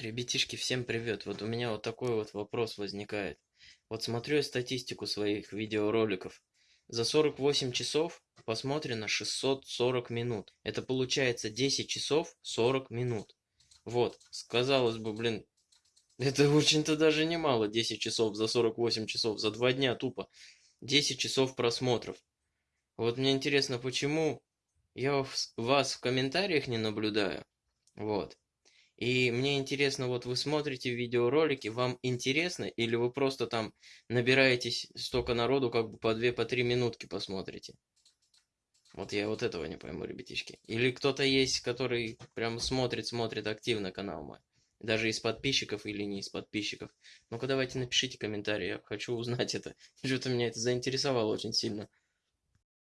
Ребятишки, всем привет! Вот у меня вот такой вот вопрос возникает. Вот смотрю я статистику своих видеороликов. За 48 часов посмотрено 640 минут. Это получается 10 часов 40 минут. Вот, сказалось бы, блин, это очень-то даже немало, 10 часов за 48 часов, за два дня тупо. 10 часов просмотров. Вот мне интересно, почему я вас в комментариях не наблюдаю. Вот. И мне интересно, вот вы смотрите видеоролики, вам интересно, или вы просто там набираетесь столько народу, как бы по 2-3 по три минутки посмотрите? Вот я вот этого не пойму, ребятишки. Или кто-то есть, который прям смотрит, смотрит активно канал мой. Даже из подписчиков или не из подписчиков. Ну-ка давайте напишите комментарий, я хочу узнать это. Что-то меня это заинтересовало очень сильно.